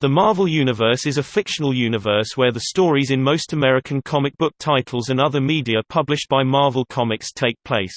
The Marvel Universe is a fictional universe where the stories in most American comic book titles and other media published by Marvel Comics take place.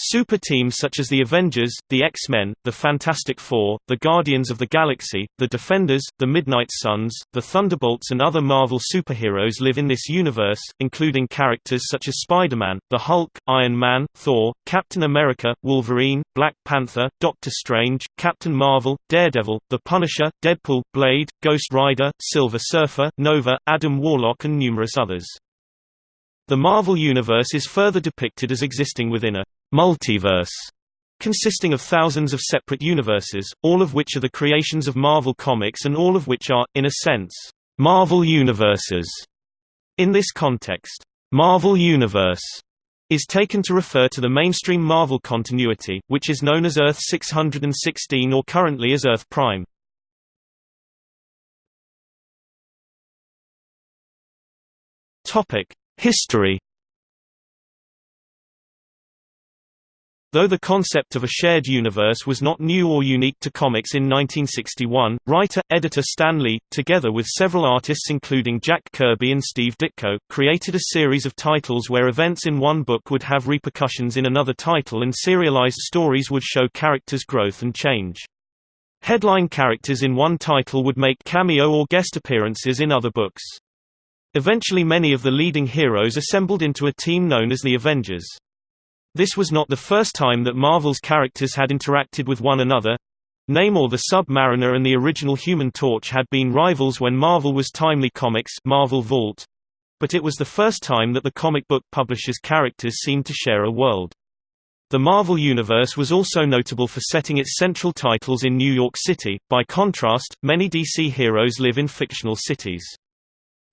Super teams such as the Avengers, the X-Men, the Fantastic Four, the Guardians of the Galaxy, the Defenders, the Midnight Suns, the Thunderbolts and other Marvel superheroes live in this universe, including characters such as Spider-Man, the Hulk, Iron Man, Thor, Captain America, Wolverine, Black Panther, Doctor Strange, Captain Marvel, Daredevil, The Punisher, Deadpool, Blade, Ghost Rider, Silver Surfer, Nova, Adam Warlock and numerous others. The Marvel Universe is further depicted as existing within a multiverse consisting of thousands of separate universes, all of which are the creations of Marvel Comics and all of which are, in a sense, Marvel universes. In this context, Marvel Universe is taken to refer to the mainstream Marvel continuity, which is known as Earth 616 or currently as Earth Prime. History Though the concept of a shared universe was not new or unique to comics in 1961, writer-editor Stan Lee, together with several artists including Jack Kirby and Steve Ditko, created a series of titles where events in one book would have repercussions in another title and serialized stories would show characters' growth and change. Headline characters in one title would make cameo or guest appearances in other books. Eventually many of the leading heroes assembled into a team known as the Avengers. This was not the first time that Marvel's characters had interacted with one another. Namor the Sub-Mariner and the original Human Torch had been rivals when Marvel was Timely Comics Marvel Vault. But it was the first time that the comic book publisher's characters seemed to share a world. The Marvel Universe was also notable for setting its central titles in New York City, by contrast, many DC heroes live in fictional cities.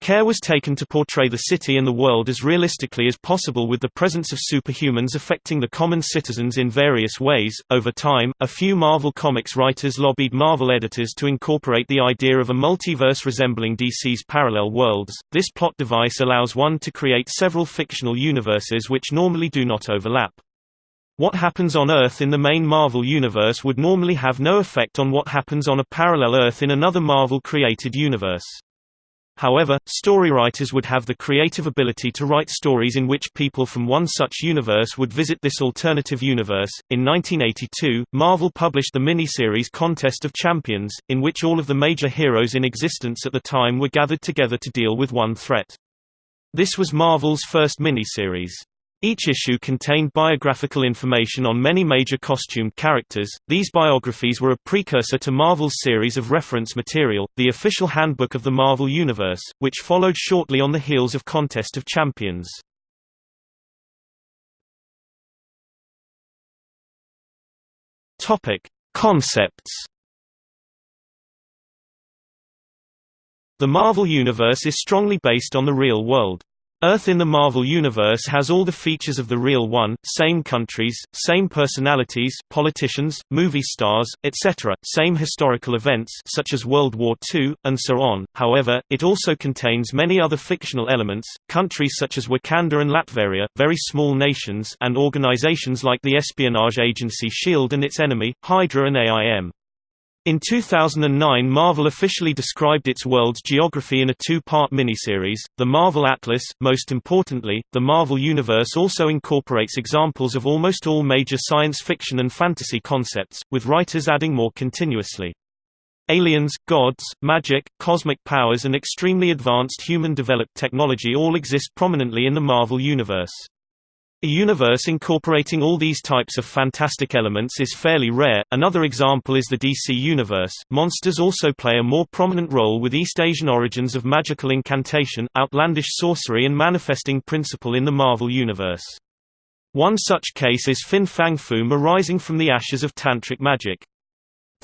Care was taken to portray the city and the world as realistically as possible with the presence of superhumans affecting the common citizens in various ways. Over time, a few Marvel Comics writers lobbied Marvel editors to incorporate the idea of a multiverse resembling DC's parallel worlds. This plot device allows one to create several fictional universes which normally do not overlap. What happens on Earth in the main Marvel universe would normally have no effect on what happens on a parallel Earth in another Marvel-created universe. However, storywriters would have the creative ability to write stories in which people from one such universe would visit this alternative universe. In 1982, Marvel published the miniseries Contest of Champions, in which all of the major heroes in existence at the time were gathered together to deal with one threat. This was Marvel's first miniseries. Each issue contained biographical information on many major costumed characters. These biographies were a precursor to Marvel's series of reference material, the official handbook of the Marvel Universe, which followed shortly on the heels of Contest of Champions. Topic: Concepts. The Marvel Universe is strongly based on the real world. Earth in the Marvel Universe has all the features of the real one, same countries, same personalities, politicians, movie stars, etc., same historical events such as World War II, and so on. However, it also contains many other fictional elements, countries such as Wakanda and Latveria, very small nations and organizations like the espionage agency SHIELD and its enemy, Hydra and AIM. In 2009 Marvel officially described its world's geography in a two-part miniseries, The Marvel Atlas. Most importantly, the Marvel Universe also incorporates examples of almost all major science fiction and fantasy concepts, with writers adding more continuously. Aliens, gods, magic, cosmic powers and extremely advanced human-developed technology all exist prominently in the Marvel Universe. A universe incorporating all these types of fantastic elements is fairly rare. Another example is the DC universe. Monsters also play a more prominent role with East Asian origins of magical incantation, outlandish sorcery and manifesting principle in the Marvel universe. One such case is Fin Fang Foom arising from the ashes of tantric magic.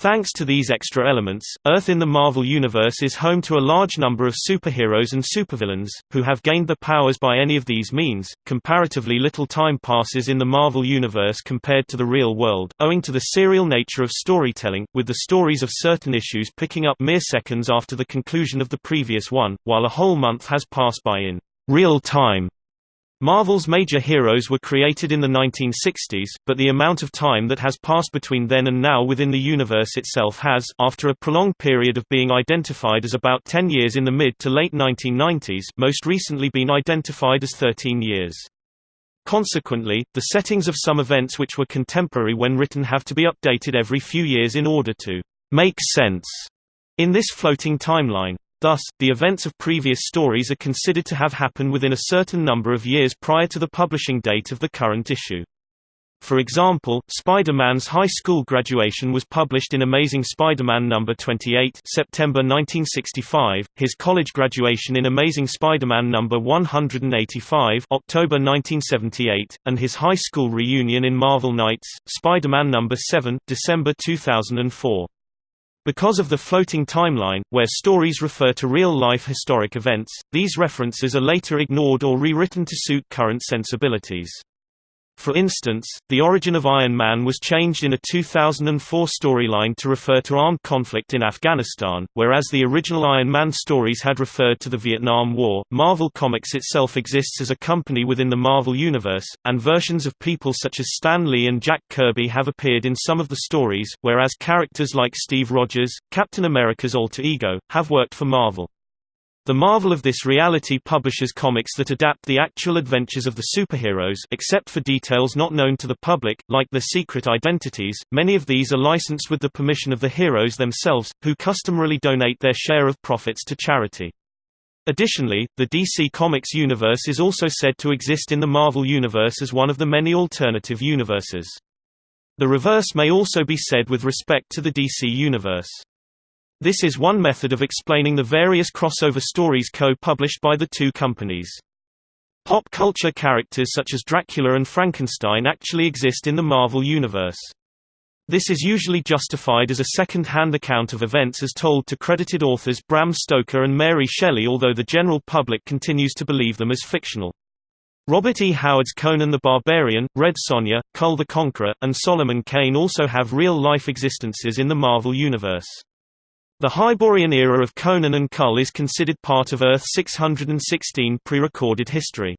Thanks to these extra elements, Earth in the Marvel Universe is home to a large number of superheroes and supervillains, who have gained their powers by any of these means. Comparatively little time passes in the Marvel Universe compared to the real world, owing to the serial nature of storytelling, with the stories of certain issues picking up mere seconds after the conclusion of the previous one, while a whole month has passed by in real time. Marvel's major heroes were created in the 1960s, but the amount of time that has passed between then and now within the universe itself has, after a prolonged period of being identified as about 10 years in the mid to late 1990s, most recently been identified as 13 years. Consequently, the settings of some events which were contemporary when written have to be updated every few years in order to make sense in this floating timeline. Thus, the events of previous stories are considered to have happened within a certain number of years prior to the publishing date of the current issue. For example, Spider-Man's high school graduation was published in Amazing Spider-Man number 28, September 1965, his college graduation in Amazing Spider-Man number 185, October 1978, and his high school reunion in Marvel Knights, Spider-Man number 7, December 2004. Because of the floating timeline, where stories refer to real-life historic events, these references are later ignored or rewritten to suit current sensibilities. For instance, the origin of Iron Man was changed in a 2004 storyline to refer to armed conflict in Afghanistan, whereas the original Iron Man stories had referred to the Vietnam War. Marvel Comics itself exists as a company within the Marvel Universe, and versions of people such as Stan Lee and Jack Kirby have appeared in some of the stories, whereas characters like Steve Rogers, Captain America's alter ego, have worked for Marvel. The marvel of this reality publishes comics that adapt the actual adventures of the superheroes except for details not known to the public, like their secret identities, many of these are licensed with the permission of the heroes themselves, who customarily donate their share of profits to charity. Additionally, the DC Comics universe is also said to exist in the Marvel Universe as one of the many alternative universes. The reverse may also be said with respect to the DC Universe. This is one method of explaining the various crossover stories co-published by the two companies. Pop culture characters such as Dracula and Frankenstein actually exist in the Marvel Universe. This is usually justified as a second-hand account of events as told to credited authors Bram Stoker and Mary Shelley although the general public continues to believe them as fictional. Robert E. Howard's Conan the Barbarian, Red Sonja, Kull the Conqueror, and Solomon Kane also have real-life existences in the Marvel Universe. The Hyborian era of Conan and Kull is considered part of Earth 616 pre-recorded history.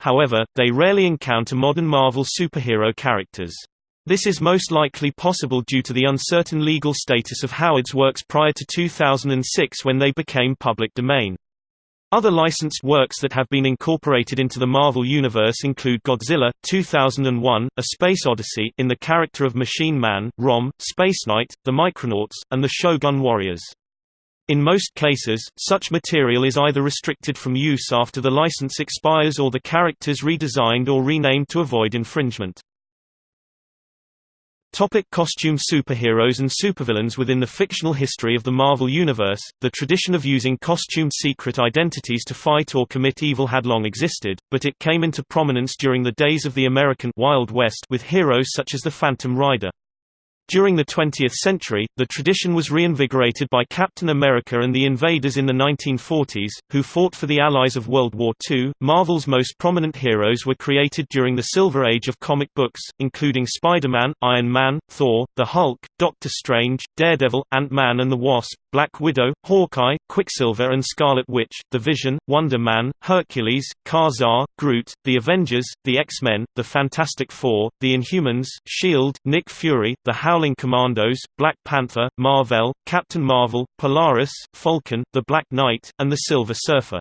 However, they rarely encounter modern Marvel superhero characters. This is most likely possible due to the uncertain legal status of Howard's works prior to 2006 when they became public domain. Other licensed works that have been incorporated into the Marvel Universe include Godzilla, 2001, A Space Odyssey in the character of Machine Man, Rom, Space Knight, the Micronauts, and the Shogun Warriors. In most cases, such material is either restricted from use after the license expires or the characters redesigned or renamed to avoid infringement. Topic costume superheroes and supervillains Within the fictional history of the Marvel Universe, the tradition of using costumed secret identities to fight or commit evil had long existed, but it came into prominence during the days of the American Wild West with heroes such as the Phantom Rider. During the 20th century, the tradition was reinvigorated by Captain America and the Invaders in the 1940s, who fought for the Allies of World War II. Marvel's most prominent heroes were created during the Silver Age of comic books, including Spider-Man, Iron Man, Thor, the Hulk, Doctor Strange, Daredevil, Ant-Man and the Wasp, Black Widow, Hawkeye, Quicksilver and Scarlet Witch, The Vision, Wonder Man, Hercules, Ka-Zar, Groot, The Avengers, The X-Men, The Fantastic Four, The Inhumans, S.H.I.E.L.D., Nick Fury, The Howling Commandos, Black Panther, Mar-Vell, Captain Marvel, Polaris, Falcon, The Black Knight, and The Silver Surfer.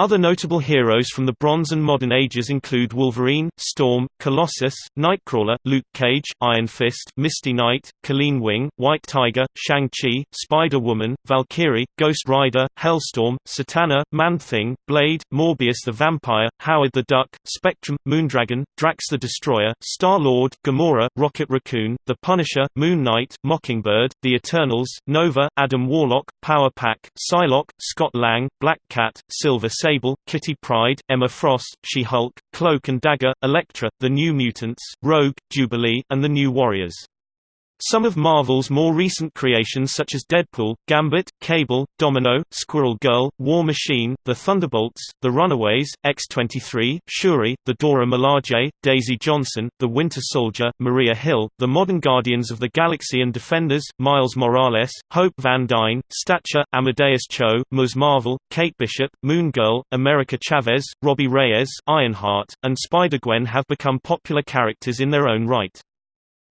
Other notable heroes from the Bronze and Modern Ages include Wolverine, Storm, Colossus, Nightcrawler, Luke Cage, Iron Fist, Misty Knight, Colleen Wing, White Tiger, Shang-Chi, Spider-Woman, Valkyrie, Ghost Rider, Hellstorm, Satana, Man-Thing, Blade, Morbius the Vampire, Howard the Duck, Spectrum, Moondragon, Drax the Destroyer, Star-Lord, Gamora, Rocket Raccoon, The Punisher, Moon Knight, Mockingbird, The Eternals, Nova, Adam Warlock, Power Pack, Psylocke, Scott Lang, Black Cat, Silver Sable Sable, Kitty Pryde, Emma Frost, She-Hulk, Cloak and Dagger, Elektra, The New Mutants, Rogue, Jubilee, and The New Warriors. Some of Marvel's more recent creations such as Deadpool, Gambit, Cable, Domino, Squirrel Girl, War Machine, The Thunderbolts, The Runaways, X-23, Shuri, The Dora Milaje, Daisy Johnson, The Winter Soldier, Maria Hill, The Modern Guardians of the Galaxy and Defenders, Miles Morales, Hope Van Dyne, Stature, Amadeus Cho, Ms. Marvel, Kate Bishop, Moon Girl, America Chavez, Robbie Reyes, Ironheart, and Spider-Gwen have become popular characters in their own right.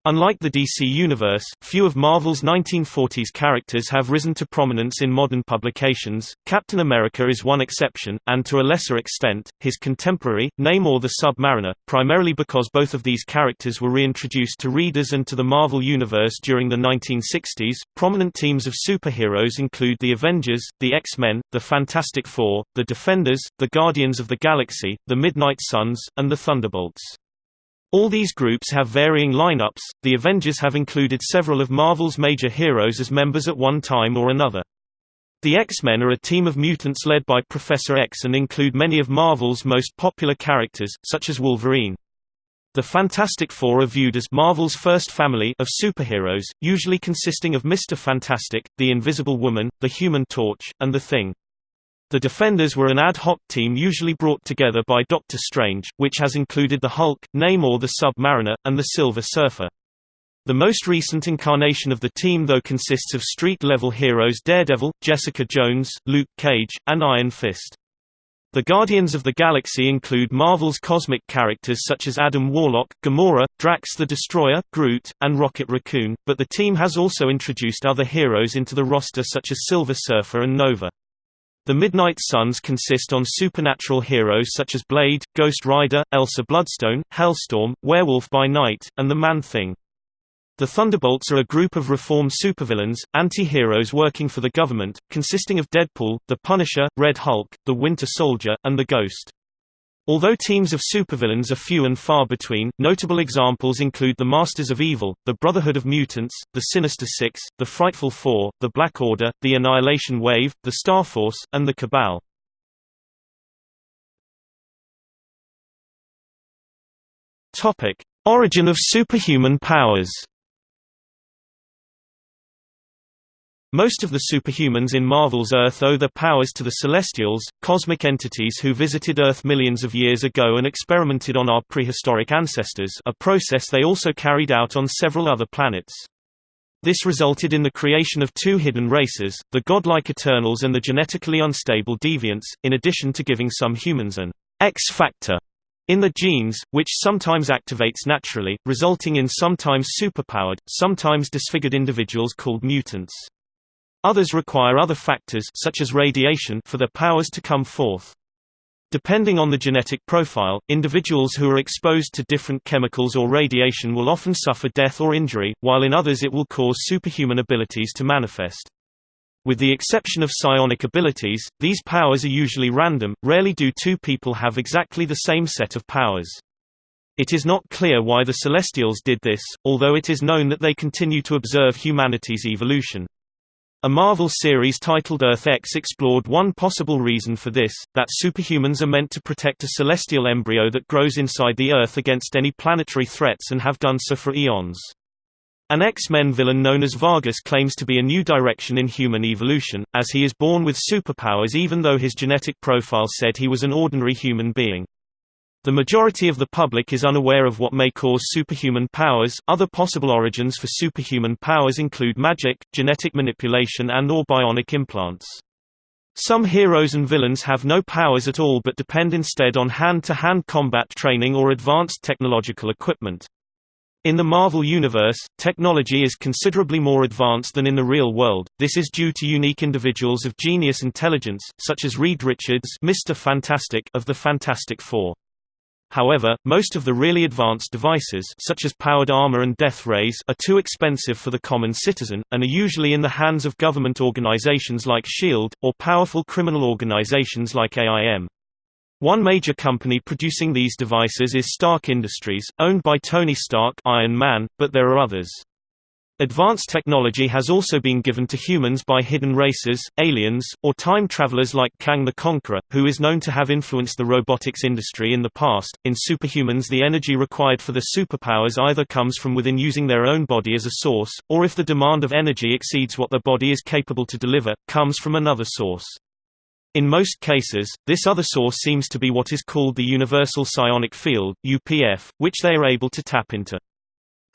Unlike the DC Universe, few of Marvel's 1940s characters have risen to prominence in modern publications. Captain America is one exception, and to a lesser extent, his contemporary, Namor the Submariner, primarily because both of these characters were reintroduced to readers and to the Marvel Universe during the 1960s. Prominent teams of superheroes include the Avengers, the X-Men, the Fantastic Four, the Defenders, the Guardians of the Galaxy, the Midnight Suns, and the Thunderbolts. All these groups have varying lineups, the Avengers have included several of Marvel's major heroes as members at one time or another. The X-Men are a team of mutants led by Professor X and include many of Marvel's most popular characters, such as Wolverine. The Fantastic Four are viewed as Marvel's first family of superheroes, usually consisting of Mr. Fantastic, the Invisible Woman, the Human Torch, and the Thing. The Defenders were an ad hoc team usually brought together by Doctor Strange, which has included the Hulk, Namor the Submariner, and the Silver Surfer. The most recent incarnation of the team though consists of street-level heroes Daredevil, Jessica Jones, Luke Cage, and Iron Fist. The Guardians of the Galaxy include Marvel's cosmic characters such as Adam Warlock, Gamora, Drax the Destroyer, Groot, and Rocket Raccoon, but the team has also introduced other heroes into the roster such as Silver Surfer and Nova. The Midnight Suns consist on supernatural heroes such as Blade, Ghost Rider, Elsa Bloodstone, Hellstorm, Werewolf by Night, and the Man-Thing. The Thunderbolts are a group of reformed supervillains, anti-heroes working for the government, consisting of Deadpool, the Punisher, Red Hulk, the Winter Soldier, and the Ghost. Although teams of supervillains are few and far between, notable examples include the Masters of Evil, the Brotherhood of Mutants, the Sinister Six, the Frightful Four, the Black Order, the Annihilation Wave, the Starforce, and the Cabal. Origin of superhuman powers Most of the superhumans in Marvel's Earth owe their powers to the Celestials, cosmic entities who visited Earth millions of years ago and experimented on our prehistoric ancestors a process they also carried out on several other planets. This resulted in the creation of two hidden races, the godlike Eternals and the genetically unstable Deviants, in addition to giving some humans an X-factor in the genes, which sometimes activates naturally, resulting in sometimes superpowered, sometimes disfigured individuals called mutants. Others require other factors such as radiation for their powers to come forth. Depending on the genetic profile, individuals who are exposed to different chemicals or radiation will often suffer death or injury, while in others it will cause superhuman abilities to manifest. With the exception of psionic abilities, these powers are usually random, rarely do two people have exactly the same set of powers. It is not clear why the Celestials did this, although it is known that they continue to observe humanity's evolution. A Marvel series titled Earth X explored one possible reason for this, that superhumans are meant to protect a celestial embryo that grows inside the Earth against any planetary threats and have done so for eons. An X-Men villain known as Vargas claims to be a new direction in human evolution, as he is born with superpowers even though his genetic profile said he was an ordinary human being. The majority of the public is unaware of what may cause superhuman powers. Other possible origins for superhuman powers include magic, genetic manipulation, and or bionic implants. Some heroes and villains have no powers at all but depend instead on hand-to-hand -hand combat training or advanced technological equipment. In the Marvel Universe, technology is considerably more advanced than in the real world. This is due to unique individuals of genius intelligence, such as Reed Richards, Mr. Fantastic of the Fantastic Four. However, most of the really advanced devices such as powered armor and death rays are too expensive for the common citizen, and are usually in the hands of government organizations like SHIELD, or powerful criminal organizations like AIM. One major company producing these devices is Stark Industries, owned by Tony Stark Iron Man, but there are others. Advanced technology has also been given to humans by hidden races, aliens, or time travelers like Kang the Conqueror, who is known to have influenced the robotics industry in the past. In superhumans, the energy required for the superpowers either comes from within using their own body as a source, or if the demand of energy exceeds what the body is capable to deliver, comes from another source. In most cases, this other source seems to be what is called the Universal Psionic Field (UPF), which they are able to tap into.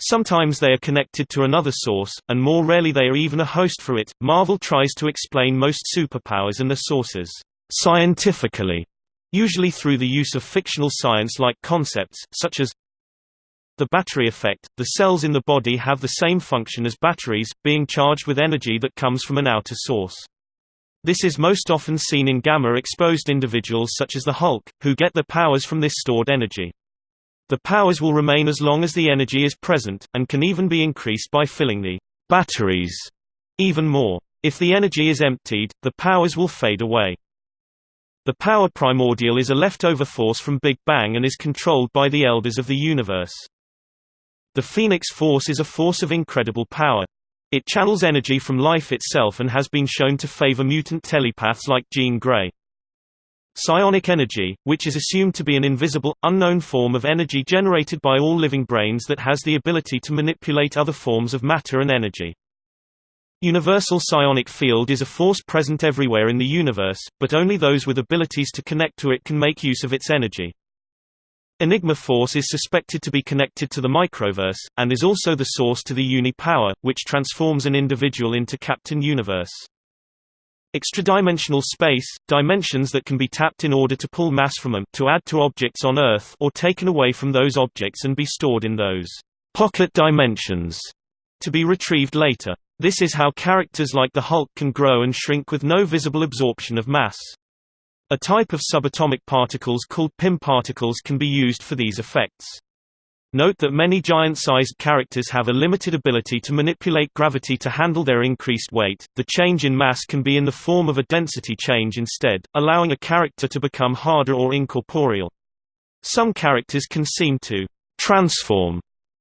Sometimes they are connected to another source, and more rarely they are even a host for it. Marvel tries to explain most superpowers and their sources scientifically, usually through the use of fictional science-like concepts, such as the battery effect. The cells in the body have the same function as batteries, being charged with energy that comes from an outer source. This is most often seen in gamma-exposed individuals such as the Hulk, who get their powers from this stored energy. The powers will remain as long as the energy is present, and can even be increased by filling the batteries even more. If the energy is emptied, the powers will fade away. The power primordial is a leftover force from Big Bang and is controlled by the elders of the universe. The Phoenix Force is a force of incredible power. It channels energy from life itself and has been shown to favor mutant telepaths like Jean Grey. Psionic energy, which is assumed to be an invisible, unknown form of energy generated by all living brains that has the ability to manipulate other forms of matter and energy. Universal psionic field is a force present everywhere in the universe, but only those with abilities to connect to it can make use of its energy. Enigma force is suspected to be connected to the microverse, and is also the source to the uni-power, which transforms an individual into Captain Universe. Extradimensional space, dimensions that can be tapped in order to pull mass from them to add to objects on Earth or taken away from those objects and be stored in those pocket dimensions to be retrieved later. This is how characters like the Hulk can grow and shrink with no visible absorption of mass. A type of subatomic particles called Pym particles can be used for these effects. Note that many giant-sized characters have a limited ability to manipulate gravity to handle their increased weight. The change in mass can be in the form of a density change instead, allowing a character to become harder or incorporeal. Some characters can seem to transform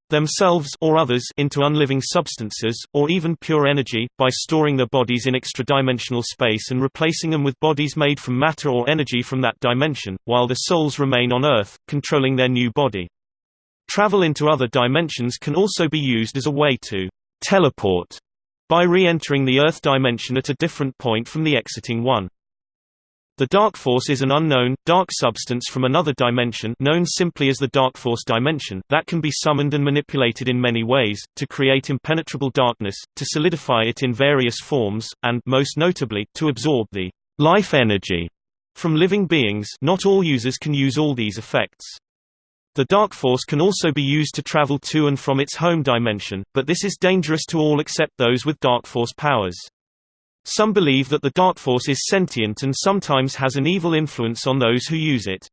themselves or others into unliving substances, or even pure energy, by storing their bodies in extra-dimensional space and replacing them with bodies made from matter or energy from that dimension, while the souls remain on Earth, controlling their new body. Travel into other dimensions can also be used as a way to teleport by re-entering the Earth dimension at a different point from the exiting one. The dark force is an unknown, dark substance from another dimension known simply as the dark force dimension that can be summoned and manipulated in many ways, to create impenetrable darkness, to solidify it in various forms, and most notably, to absorb the life energy from living beings not all users can use all these effects. The dark force can also be used to travel to and from its home dimension, but this is dangerous to all except those with dark force powers. Some believe that the dark force is sentient and sometimes has an evil influence on those who use it.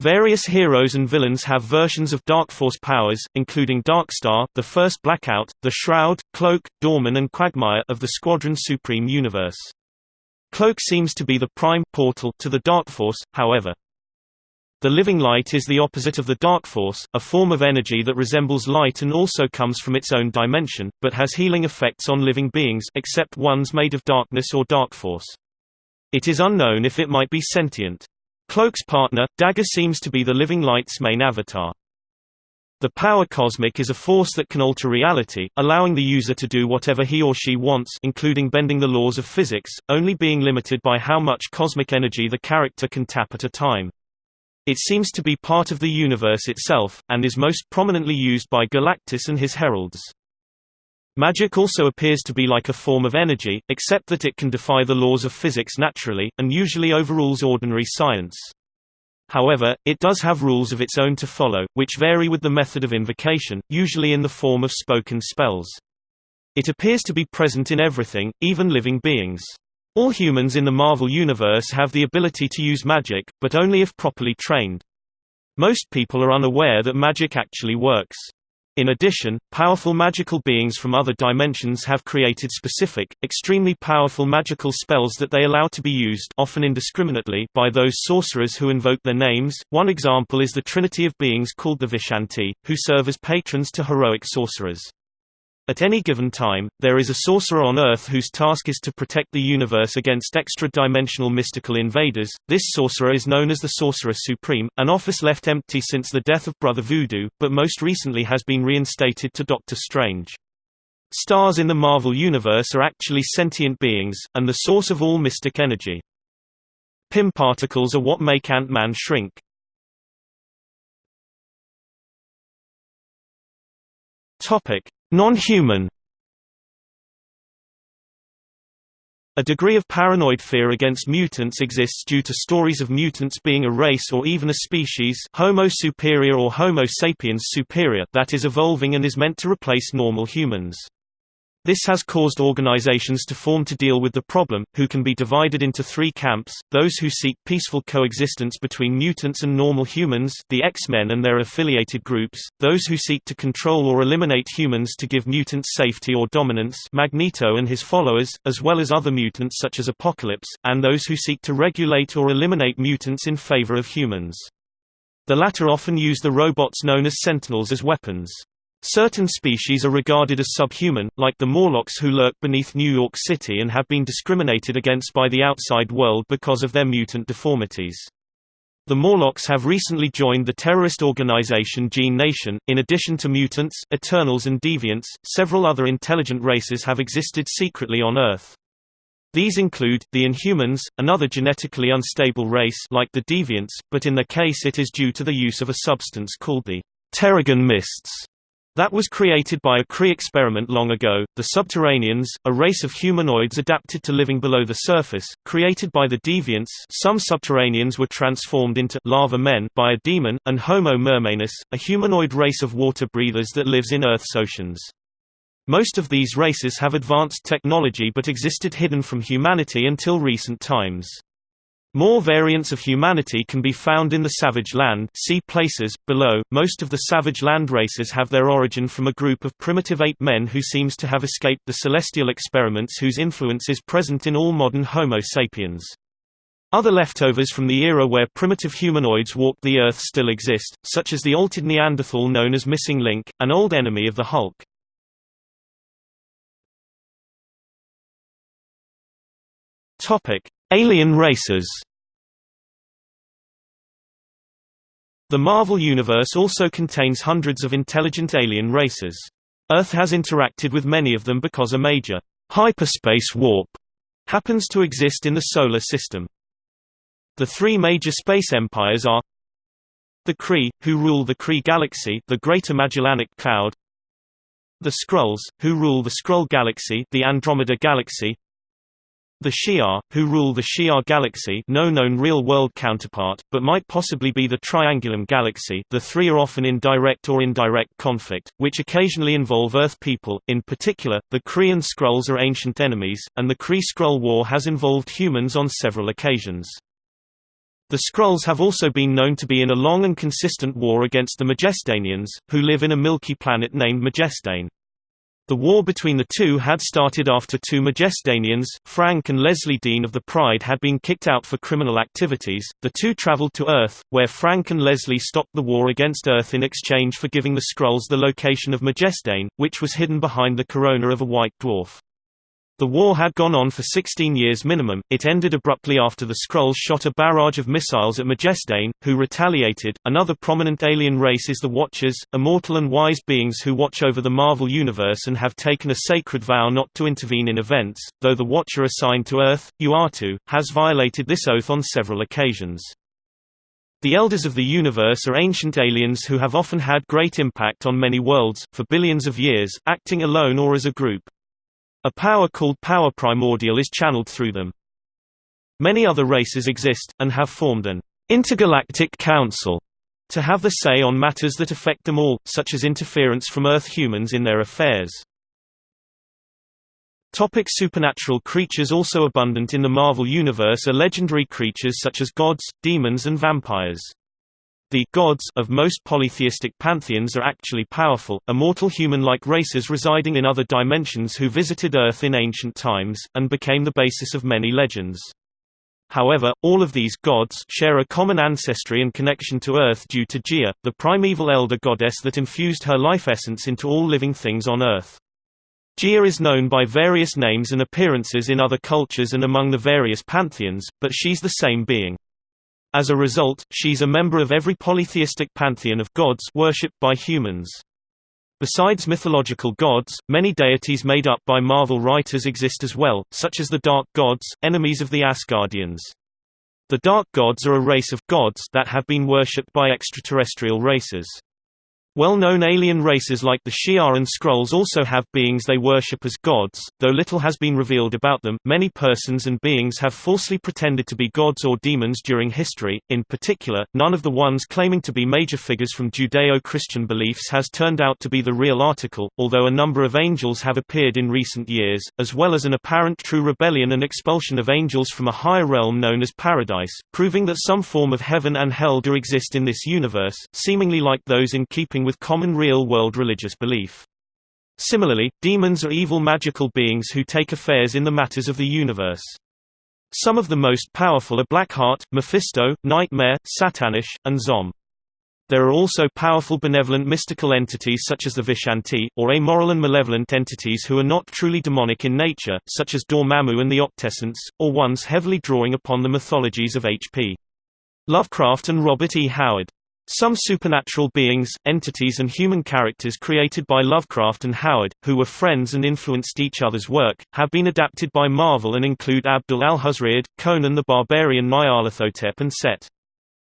Various heroes and villains have versions of Dark Force powers, including Darkstar, the first Blackout, the Shroud, Cloak, Doorman and Quagmire of the Squadron Supreme universe. Cloak seems to be the prime portal to the Dark Force, however. The living light is the opposite of the dark force, a form of energy that resembles light and also comes from its own dimension, but has healing effects on living beings except ones made of darkness or dark force. It is unknown if it might be sentient. Cloak's partner, Dagger seems to be the living light's main avatar. The power cosmic is a force that can alter reality, allowing the user to do whatever he or she wants including bending the laws of physics, only being limited by how much cosmic energy the character can tap at a time. It seems to be part of the universe itself, and is most prominently used by Galactus and his heralds. Magic also appears to be like a form of energy, except that it can defy the laws of physics naturally, and usually overrules ordinary science. However, it does have rules of its own to follow, which vary with the method of invocation, usually in the form of spoken spells. It appears to be present in everything, even living beings. All humans in the Marvel Universe have the ability to use magic, but only if properly trained. Most people are unaware that magic actually works. In addition, powerful magical beings from other dimensions have created specific, extremely powerful magical spells that they allow to be used often indiscriminately by those sorcerers who invoke their names. One example is the trinity of beings called the Vishanti, who serve as patrons to heroic sorcerers. At any given time, there is a sorcerer on Earth whose task is to protect the universe against extra-dimensional mystical invaders. This sorcerer is known as the Sorcerer Supreme, an office left empty since the death of Brother Voodoo, but most recently has been reinstated to Doctor Strange. Stars in the Marvel Universe are actually sentient beings, and the source of all mystic energy. Pym particles are what make Ant-Man shrink. Topic: Non-human A degree of paranoid fear against mutants exists due to stories of mutants being a race or even a species Homo superior or Homo sapiens superior that is evolving and is meant to replace normal humans. This has caused organizations to form to deal with the problem, who can be divided into three camps, those who seek peaceful coexistence between mutants and normal humans the X-Men and their affiliated groups, those who seek to control or eliminate humans to give mutants safety or dominance Magneto and his followers, as well as other mutants such as Apocalypse, and those who seek to regulate or eliminate mutants in favor of humans. The latter often use the robots known as Sentinels as weapons. Certain species are regarded as subhuman, like the Morlocks who lurk beneath New York City and have been discriminated against by the outside world because of their mutant deformities. The Morlocks have recently joined the terrorist organization Gene Nation. In addition to mutants, Eternals, and Deviants, several other intelligent races have existed secretly on Earth. These include, the Inhumans, another genetically unstable race like the Deviants, but in their case it is due to the use of a substance called the Terrigen mists that was created by a Kree experiment long ago. The Subterraneans, a race of humanoids adapted to living below the surface, created by the Deviants. Some Subterraneans were transformed into lava men by a demon, and Homo mermanus, a humanoid race of water breathers that lives in Earth's oceans. Most of these races have advanced technology but existed hidden from humanity until recent times. More variants of humanity can be found in the Savage Land see places, below. Most of the Savage Land races have their origin from a group of primitive ape men who seems to have escaped the celestial experiments whose influence is present in all modern Homo sapiens. Other leftovers from the era where primitive humanoids walked the Earth still exist, such as the altered Neanderthal known as Missing Link, an old enemy of the Hulk. Topic: Alien races The Marvel Universe also contains hundreds of intelligent alien races. Earth has interacted with many of them because a major hyperspace warp happens to exist in the Solar System. The three major space empires are the Kree, who rule the Kree Galaxy the Greater Magellanic Cloud the Skrulls, who rule the Skrull Galaxy the Andromeda Galaxy the Shi'ar, who rule the Shi'ar galaxy no known real-world counterpart, but might possibly be the Triangulum galaxy the three are often in direct or indirect conflict, which occasionally involve Earth people, in particular, the Kree and Skrulls are ancient enemies, and the Kree-Skrull War has involved humans on several occasions. The Skrulls have also been known to be in a long and consistent war against the Majesdanians, who live in a milky planet named Majesdane. The war between the two had started after two Majesdanians, Frank and Leslie Dean of the Pride had been kicked out for criminal activities. The two traveled to Earth, where Frank and Leslie stopped the war against Earth in exchange for giving the Skrulls the location of Majesdane, which was hidden behind the corona of a white dwarf. The war had gone on for 16 years minimum, it ended abruptly after the Skrulls shot a barrage of missiles at Majesdane, who retaliated. Another prominent alien race is the Watchers, immortal and wise beings who watch over the Marvel Universe and have taken a sacred vow not to intervene in events, though the Watcher assigned to Earth, Uatu, has violated this oath on several occasions. The Elders of the Universe are ancient aliens who have often had great impact on many worlds, for billions of years, acting alone or as a group. A power called power primordial is channeled through them. Many other races exist, and have formed an intergalactic council to have the say on matters that affect them all, such as interference from Earth humans in their affairs. Topic supernatural creatures Also abundant in the Marvel Universe are legendary creatures such as gods, demons and vampires. The gods of most polytheistic pantheons are actually powerful, immortal human-like races residing in other dimensions who visited Earth in ancient times, and became the basis of many legends. However, all of these gods share a common ancestry and connection to Earth due to Gaia, the primeval elder goddess that infused her life essence into all living things on Earth. Gaia is known by various names and appearances in other cultures and among the various pantheons, but she's the same being. As a result, she's a member of every polytheistic pantheon of gods worshipped by humans. Besides mythological gods, many deities made up by Marvel writers exist as well, such as the Dark Gods, enemies of the Asgardians. The Dark Gods are a race of gods that have been worshipped by extraterrestrial races. Well-known alien races like the Shi'ar and Skrulls also have beings they worship as gods, though little has been revealed about them. Many persons and beings have falsely pretended to be gods or demons during history. In particular, none of the ones claiming to be major figures from Judeo-Christian beliefs has turned out to be the real article, although a number of angels have appeared in recent years, as well as an apparent true rebellion and expulsion of angels from a higher realm known as paradise, proving that some form of heaven and hell do exist in this universe, seemingly like those in keeping with common real-world religious belief. Similarly, demons are evil magical beings who take affairs in the matters of the universe. Some of the most powerful are Blackheart, Mephisto, Nightmare, Satannish, and Zom. There are also powerful benevolent mystical entities such as the Vishanti, or amoral and malevolent entities who are not truly demonic in nature, such as Dormammu and the Octessence, or ones heavily drawing upon the mythologies of H.P. Lovecraft and Robert E. Howard. Some supernatural beings, entities and human characters created by Lovecraft and Howard, who were friends and influenced each other's work, have been adapted by Marvel and include Abdul Alhazred, Conan the Barbarian Nyarlathotep and Set.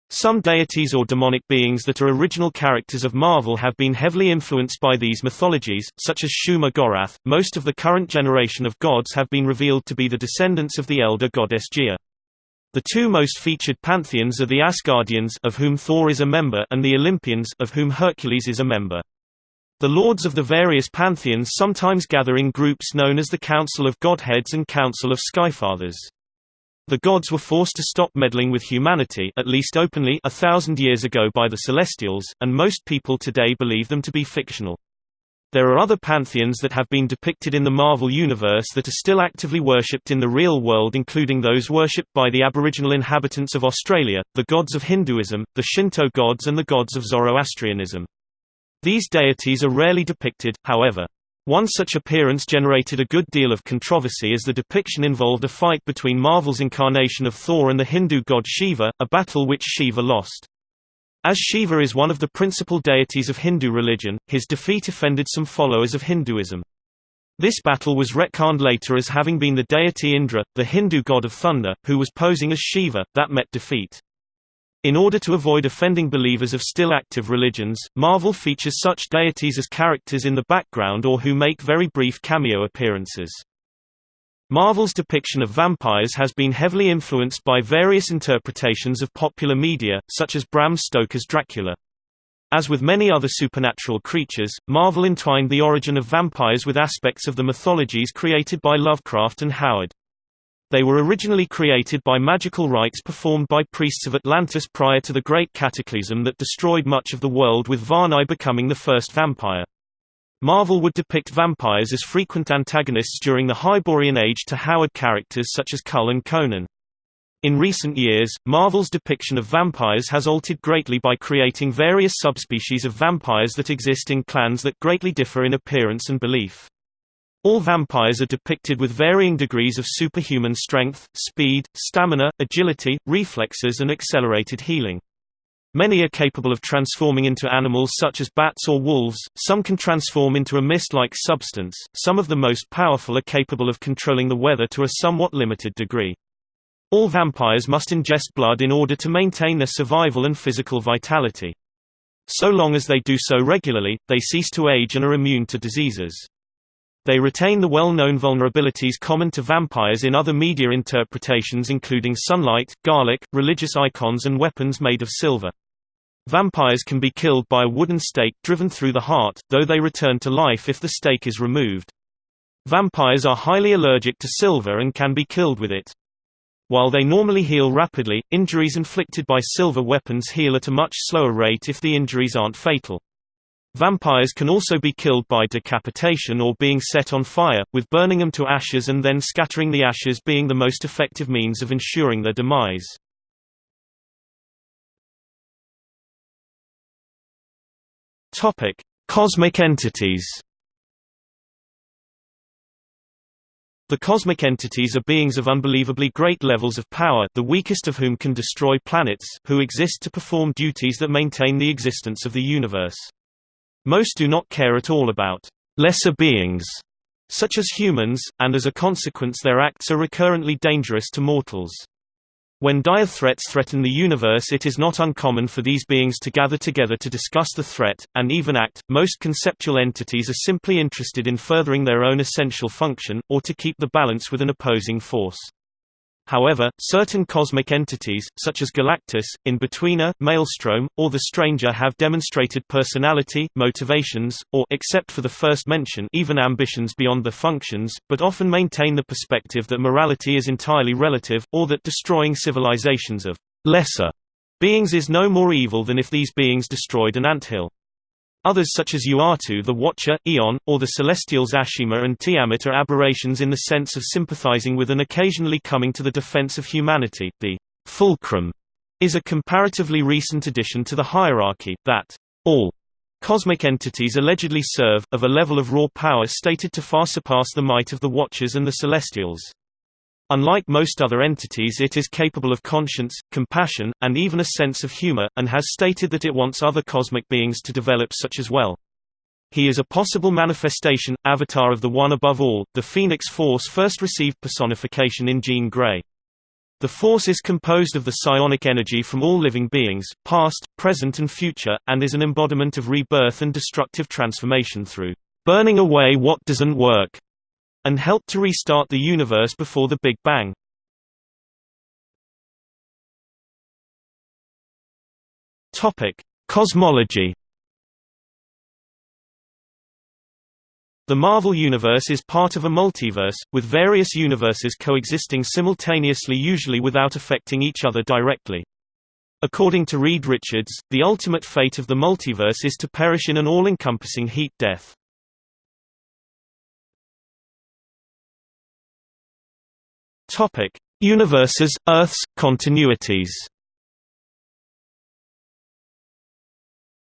Some deities or demonic beings that are original characters of Marvel have been heavily influenced by these mythologies, such as Shuma Gorath. Most of the current generation of gods have been revealed to be the descendants of the elder goddess Gaia. The two most featured pantheons are the Asgardians of whom Thor is a member and the Olympians of whom Hercules is a member. The lords of the various pantheons sometimes gather in groups known as the Council of Godheads and Council of Skyfathers. The gods were forced to stop meddling with humanity at least openly a thousand years ago by the Celestials, and most people today believe them to be fictional. There are other pantheons that have been depicted in the Marvel Universe that are still actively worshipped in the real world including those worshipped by the Aboriginal inhabitants of Australia, the gods of Hinduism, the Shinto gods and the gods of Zoroastrianism. These deities are rarely depicted, however. One such appearance generated a good deal of controversy as the depiction involved a fight between Marvel's incarnation of Thor and the Hindu god Shiva, a battle which Shiva lost. As Shiva is one of the principal deities of Hindu religion, his defeat offended some followers of Hinduism. This battle was retconned later as having been the deity Indra, the Hindu god of thunder, who was posing as Shiva, that met defeat. In order to avoid offending believers of still active religions, Marvel features such deities as characters in the background or who make very brief cameo appearances. Marvel's depiction of vampires has been heavily influenced by various interpretations of popular media, such as Bram Stoker's Dracula. As with many other supernatural creatures, Marvel entwined the origin of vampires with aspects of the mythologies created by Lovecraft and Howard. They were originally created by magical rites performed by priests of Atlantis prior to the Great Cataclysm that destroyed much of the world with Varnae becoming the first vampire. Marvel would depict vampires as frequent antagonists during the Hyborian Age to Howard characters such as Kull and Conan. In recent years, Marvel's depiction of vampires has altered greatly by creating various subspecies of vampires that exist in clans that greatly differ in appearance and belief. All vampires are depicted with varying degrees of superhuman strength, speed, stamina, agility, reflexes and accelerated healing. Many are capable of transforming into animals such as bats or wolves, some can transform into a mist-like substance, some of the most powerful are capable of controlling the weather to a somewhat limited degree. All vampires must ingest blood in order to maintain their survival and physical vitality. So long as they do so regularly, they cease to age and are immune to diseases. They retain the well-known vulnerabilities common to vampires in other media interpretations including sunlight, garlic, religious icons and weapons made of silver. Vampires can be killed by a wooden stake driven through the heart, though they return to life if the stake is removed. Vampires are highly allergic to silver and can be killed with it. While they normally heal rapidly, injuries inflicted by silver weapons heal at a much slower rate if the injuries aren't fatal. Vampires can also be killed by decapitation or being set on fire, with burning them to ashes and then scattering the ashes being the most effective means of ensuring their demise. Topic: Cosmic entities. The cosmic entities are beings of unbelievably great levels of power the weakest of whom can destroy planets who exist to perform duties that maintain the existence of the universe. Most do not care at all about lesser beings, such as humans, and as a consequence their acts are recurrently dangerous to mortals. When dire threats threaten the universe it is not uncommon for these beings to gather together to discuss the threat, and even act. Most conceptual entities are simply interested in furthering their own essential function, or to keep the balance with an opposing force. However, certain cosmic entities, such as Galactus, Inbetweener, Maelstrom, or the Stranger have demonstrated personality, motivations, or except for the first mention even ambitions beyond their functions, but often maintain the perspective that morality is entirely relative, or that destroying civilizations of lesser beings is no more evil than if these beings destroyed an anthill. Others such as Uatu the Watcher, Eon, or the Celestials Ashema and Tiamut are aberrations in the sense of sympathizing with and occasionally coming to the defense of humanity. The fulcrum is a comparatively recent addition to the hierarchy, that all cosmic entities allegedly serve, of a level of raw power stated to far surpass the might of the Watchers and the Celestials. Unlike most other entities it is capable of conscience, compassion, and even a sense of humor, and has stated that it wants other cosmic beings to develop such as well. He is a possible manifestation, avatar of the One Above All. The Phoenix Force first received personification in Jean Grey. The Force is composed of the psionic energy from all living beings, past, present and future, and is an embodiment of rebirth and destructive transformation through burning away what doesn't work and helped to restart the universe before the Big Bang. Topic: Cosmology. The Marvel Universe is part of a multiverse, with various universes coexisting simultaneously usually without affecting each other directly. According to Reed Richards, the ultimate fate of the multiverse is to perish in an all-encompassing heat death. Topic: Universes, Earths, continuities.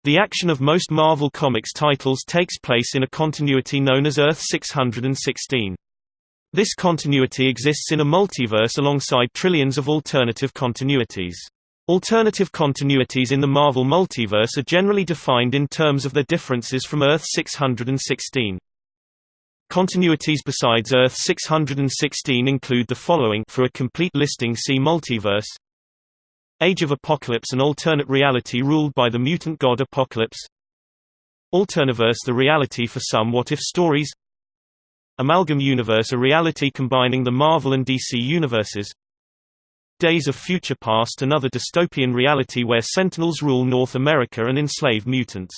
The action of most Marvel Comics titles takes place in a continuity known as Earth 616. This continuity exists in a multiverse alongside trillions of alternative continuities. Alternative continuities in the Marvel multiverse are generally defined in terms of their differences from Earth 616. Continuities besides Earth 616 include the following for a complete listing see Multiverse. Age of Apocalypse an alternate reality ruled by the mutant god Apocalypse. Alterniverse the reality for some what-if stories. Amalgam Universe a reality combining the Marvel and DC universes. Days of Future Past another dystopian reality where Sentinels rule North America and enslave mutants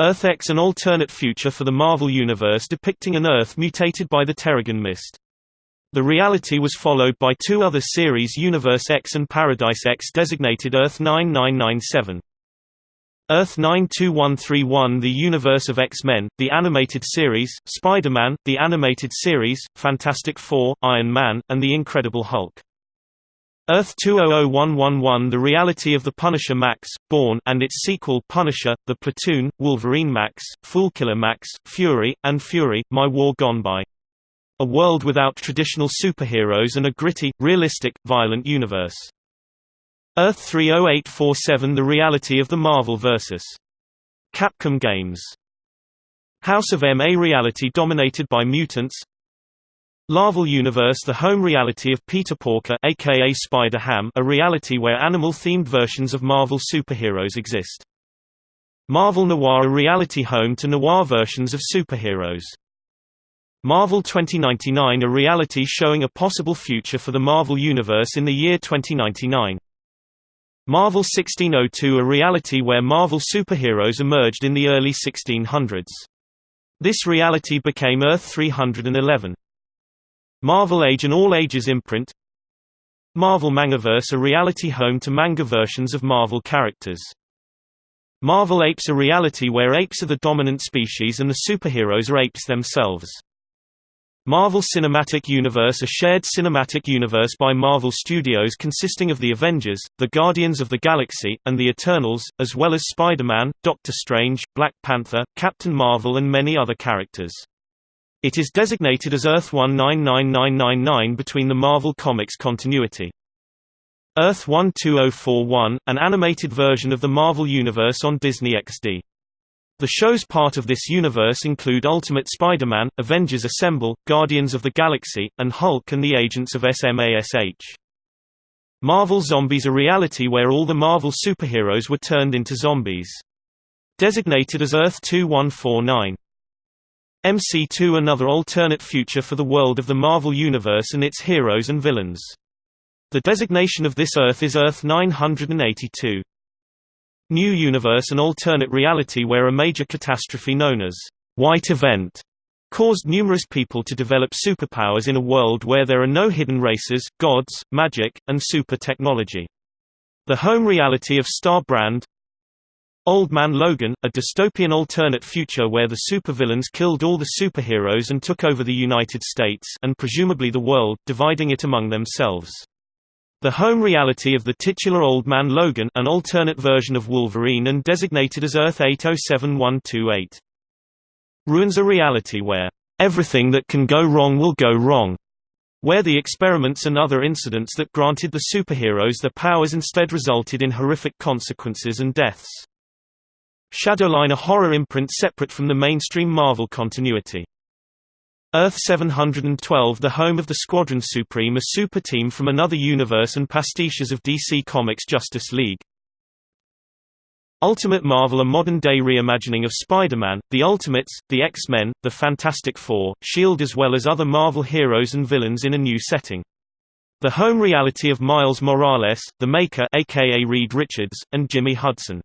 Earth X an alternate future for the Marvel Universe depicting an Earth mutated by the Terrigen Mist. The reality was followed by two other series Universe X and Paradise X designated Earth 9997. Earth 92131 The Universe of X-Men, the animated series, Spider-Man, the animated series, Fantastic Four, Iron Man, and The Incredible Hulk. Earth 200111 The reality of the Punisher Max, Born and its sequel Punisher, The Platoon, Wolverine Max, Foolkiller Max, Fury, and Fury, My War Gone By. A world without traditional superheroes and a gritty, realistic, violent universe. Earth 30847 The reality of the Marvel vs. Capcom games. House of M A reality dominated by mutants, Larval Universe The home reality of Peter Porker aka Spider-Ham a reality where animal-themed versions of Marvel superheroes exist. Marvel Noir a reality home to noir versions of superheroes. Marvel 2099 a reality showing a possible future for the Marvel Universe in the year 2099. Marvel 1602 a reality where Marvel superheroes emerged in the early 1600s. This reality became Earth 311. Marvel Age and all-ages imprint Marvel Mangaverse a reality home to manga versions of Marvel characters. Marvel Apes a reality where apes are the dominant species and the superheroes are apes themselves. Marvel Cinematic Universe a shared cinematic universe by Marvel Studios consisting of the Avengers, the Guardians of the Galaxy, and the Eternals, as well as Spider-Man, Doctor Strange, Black Panther, Captain Marvel and many other characters. It is designated as Earth 199999 between the Marvel Comics continuity. Earth 12041, an animated version of the Marvel Universe on Disney XD. The show's part of this universe include Ultimate Spider-Man, Avengers Assemble, Guardians of the Galaxy, and Hulk and the Agents of SMASH. Marvel Zombies a reality where all the Marvel superheroes were turned into zombies. Designated as Earth 2149. MC2 another alternate future for the world of the Marvel Universe and its heroes and villains. The designation of this Earth is Earth 982. New Universe an alternate reality where a major catastrophe known as White Event caused numerous people to develop superpowers in a world where there are no hidden races, gods, magic, and super technology. The home reality of Star Brand Old Man Logan, a dystopian alternate future where the supervillains killed all the superheroes and took over the United States and presumably the world, dividing it among themselves. The home reality of the titular Old Man Logan an alternate version of Wolverine and designated as Earth 807128. Ruins a reality where, "...everything that can go wrong will go wrong." Where the experiments and other incidents that granted the superheroes their powers instead resulted in horrific consequences and deaths. Shadowline a horror imprint separate from the mainstream Marvel continuity. Earth 712 the home of the Squadron Supreme a super team from another universe and pastiches of DC Comics Justice League. Ultimate Marvel a modern-day reimagining of Spider-Man, the Ultimates, the X-Men, the Fantastic Four, S.H.I.E.L.D. as well as other Marvel heroes and villains in a new setting. The home reality of Miles Morales, the Maker aka Reed Richards, and Jimmy Hudson.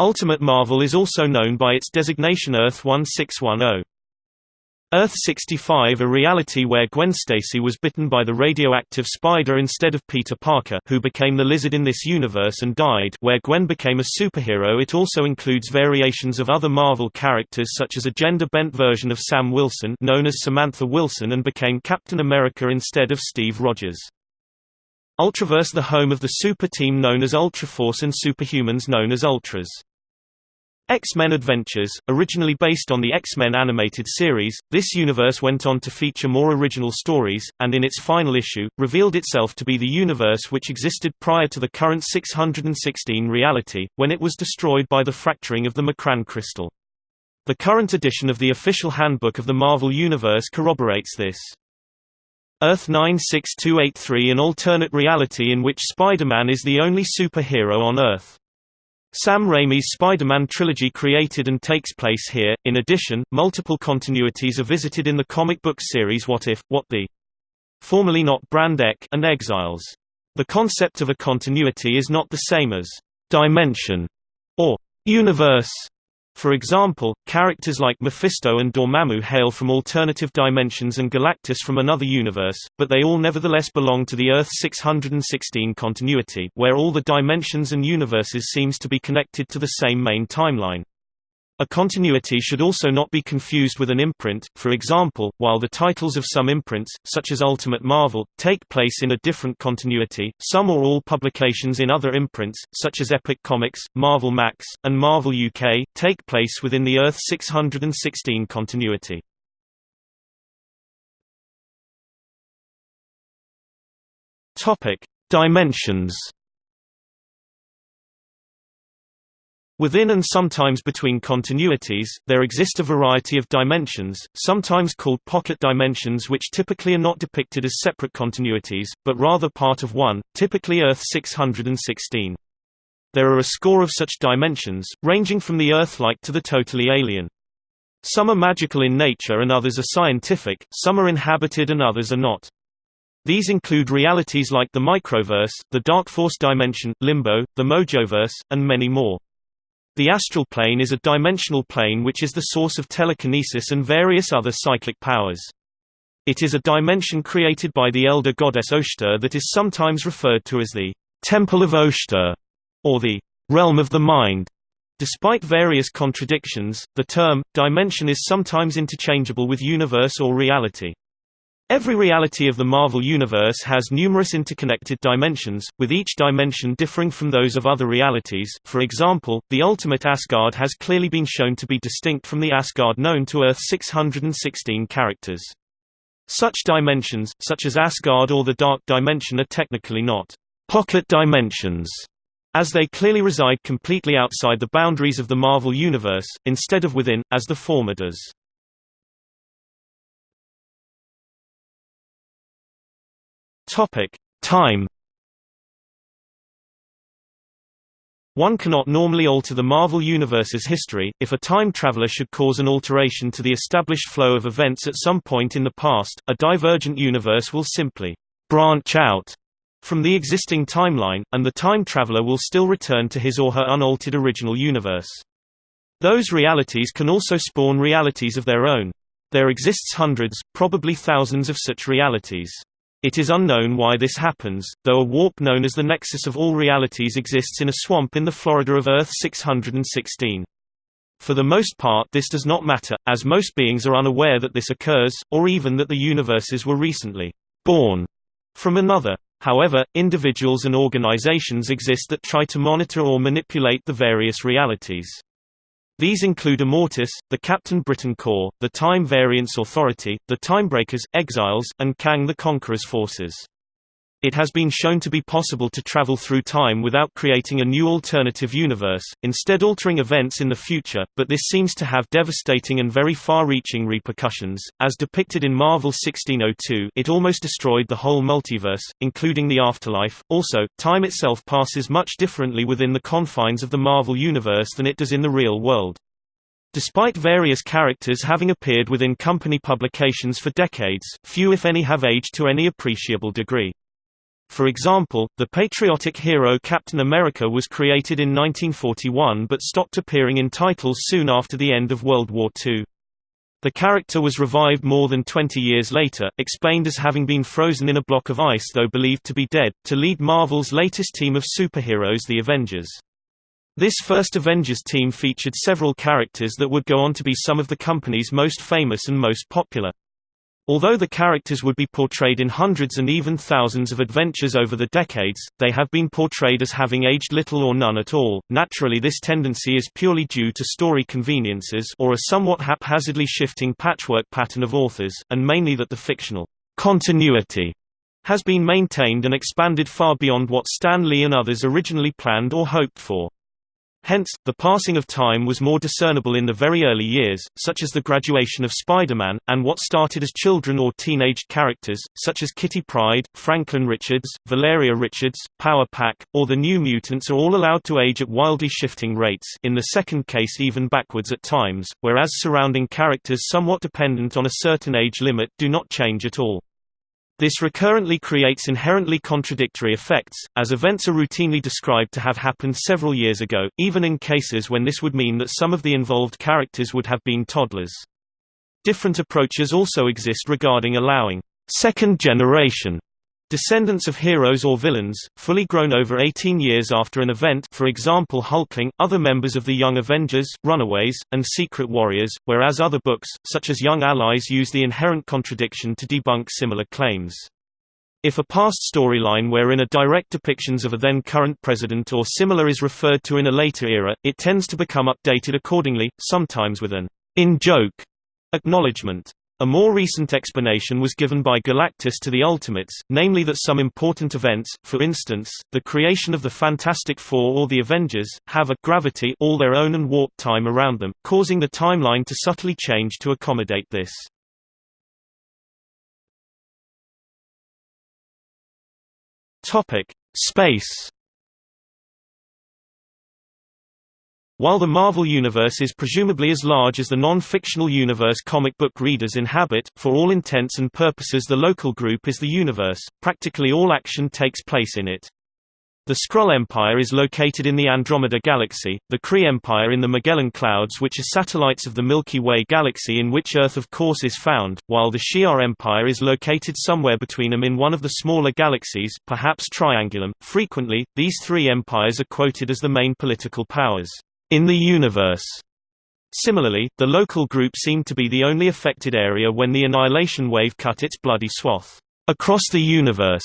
Ultimate Marvel is also known by its designation Earth 1610. Earth 65 a reality where Gwen Stacy was bitten by the radioactive spider instead of Peter Parker who became the lizard in this universe and died where Gwen became a superhero it also includes variations of other Marvel characters such as a gender-bent version of Sam Wilson known as Samantha Wilson and became Captain America instead of Steve Rogers. Ultraverse the home of the super team known as Ultraforce and superhumans known as Ultras. X-Men Adventures, originally based on the X-Men animated series, this universe went on to feature more original stories, and in its final issue, revealed itself to be the universe which existed prior to the current 616 reality, when it was destroyed by the fracturing of the M'Kraan crystal. The current edition of the official handbook of the Marvel Universe corroborates this. Earth 96283 an alternate reality in which Spider-Man is the only superhero on Earth. Sam Raimi's Spider-Man trilogy created and takes place here. In addition, multiple continuities are visited in the comic book series What If, What the formerly not Brand Echh and Exiles. The concept of a continuity is not the same as dimension or universe for example, characters like Mephisto and Dormammu hail from alternative dimensions and Galactus from another universe, but they all nevertheless belong to the Earth 616 continuity where all the dimensions and universes seems to be connected to the same main timeline. A continuity should also not be confused with an imprint, for example, while the titles of some imprints, such as Ultimate Marvel, take place in a different continuity, some or all publications in other imprints, such as Epic Comics, Marvel Max, and Marvel UK, take place within the Earth 616 continuity. Dimensions Within and sometimes between continuities, there exist a variety of dimensions, sometimes called pocket dimensions which typically are not depicted as separate continuities, but rather part of one, typically Earth 616. There are a score of such dimensions, ranging from the Earth-like to the totally alien. Some are magical in nature and others are scientific, some are inhabited and others are not. These include realities like the Microverse, the Dark Force dimension, Limbo, the Mojoverse, and many more. The astral plane is a dimensional plane which is the source of telekinesis and various other psychic powers. It is a dimension created by the elder goddess Oshtur that is sometimes referred to as the Temple of Oshtur, or the realm of the mind. Despite various contradictions, the term, dimension is sometimes interchangeable with universe or reality. Every reality of the Marvel Universe has numerous interconnected dimensions, with each dimension differing from those of other realities. For example, the ultimate Asgard has clearly been shown to be distinct from the Asgard known to Earth 616 characters. Such dimensions, such as Asgard or the Dark Dimension are technically not pocket dimensions, as they clearly reside completely outside the boundaries of the Marvel Universe, instead of within, as the former does. Topic: Time. One cannot normally alter the Marvel Universe's history, if a time traveler should cause an alteration to the established flow of events at some point in the past, a divergent universe will simply branch out from the existing timeline, and the time traveler will still return to his or her unaltered original universe. Those realities can also spawn realities of their own. There exists hundreds, probably thousands of such realities. It is unknown why this happens, though a warp known as the nexus of all realities exists in a swamp in the Florida of Earth 616. For the most part this does not matter, as most beings are unaware that this occurs, or even that the universes were recently born from another. However, individuals and organizations exist that try to monitor or manipulate the various realities. These include Immortus, the Captain Britain Corps, the Time Variance Authority, the Timebreakers, Exiles, and Kang the Conqueror's forces. It has been shown to be possible to travel through time without creating a new alternative universe, instead altering events in the future, but this seems to have devastating and very far-reaching repercussions. As depicted in Marvel 1602 it almost destroyed the whole multiverse, including the afterlife. Also, time itself passes much differently within the confines of the Marvel universe than it does in the real world. Despite various characters having appeared within company publications for decades, few if any have aged to any appreciable degree. For example, the patriotic hero Captain America was created in 1941 but stopped appearing in titles soon after the end of World War II. The character was revived more than 20 years later, explained as having been frozen in a block of ice though believed to be dead, to lead Marvel's latest team of superheroes the Avengers. This first Avengers team featured several characters that would go on to be some of the company's most famous and most popular. Although the characters would be portrayed in hundreds and even thousands of adventures over the decades, they have been portrayed as having aged little or none at all. Naturally, this tendency is purely due to story conveniences or a somewhat haphazardly shifting patchwork pattern of authors, and mainly that the fictional continuity has been maintained and expanded far beyond what Stan Lee and others originally planned or hoped for. Hence, the passing of time was more discernible in the very early years, such as the graduation of Spider-Man, and what started as children or teenaged characters, such as Kitty Pryde, Franklin Richards, Valeria Richards, Power Pack, or the New Mutants are all allowed to age at wildly shifting rates in the second case even backwards at times, whereas surrounding characters somewhat dependent on a certain age limit do not change at all. This recurrently creates inherently contradictory effects, as events are routinely described to have happened several years ago, even in cases when this would mean that some of the involved characters would have been toddlers. Different approaches also exist regarding allowing second generation Descendants of heroes or villains, fully grown over 18 years after an event for example Hulkling, other members of the Young Avengers, Runaways, and Secret Warriors, whereas other books, such as Young Allies use the inherent contradiction to debunk similar claims. If a past storyline wherein a direct depictions of a then current president or similar is referred to in a later era, it tends to become updated accordingly, sometimes with an in-joke acknowledgement. A more recent explanation was given by Galactus to the Ultimates, namely that some important events, for instance, the creation of the Fantastic Four or the Avengers, have a gravity all their own and warp time around them, causing the timeline to subtly change to accommodate this. Topic: Space While the Marvel Universe is presumably as large as the non-fictional universe comic book readers inhabit, for all intents and purposes the local group is the universe, practically all action takes place in it. The Skrull Empire is located in the Andromeda Galaxy, the Kree Empire in the Magellan Clouds which are satellites of the Milky Way galaxy in which Earth of course is found, while the Shi'ar Empire is located somewhere between them in one of the smaller galaxies perhaps Triangulum. Frequently, these three empires are quoted as the main political powers in the universe. Similarly, the local group seemed to be the only affected area when the annihilation wave cut its bloody swath across the universe.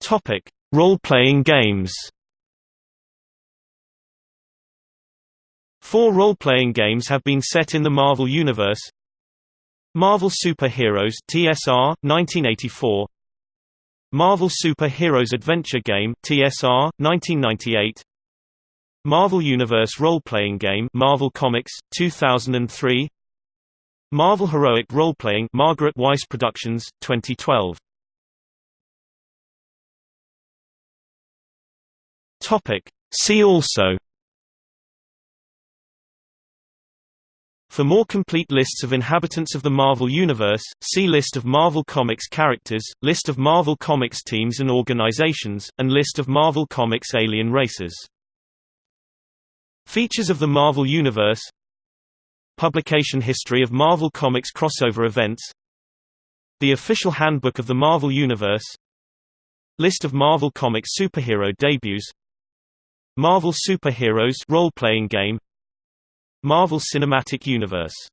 Topic: Role-playing games. Four role-playing games have been set in the Marvel Universe. Marvel Super Heroes TSR 1984 Marvel Super Heroes Adventure Game TSR 1998 Marvel Universe role-playing game Marvel Comics 2003 Marvel Heroic Role-Playing Margaret Weis Productions 2012 Topic. See also For more complete lists of inhabitants of the Marvel Universe, see List of Marvel Comics characters, List of Marvel Comics teams and organizations, and List of Marvel Comics alien races. Features of the Marvel Universe Publication history of Marvel Comics crossover events The official handbook of the Marvel Universe List of Marvel Comics superhero debuts Marvel Superheroes role-playing game Marvel Cinematic Universe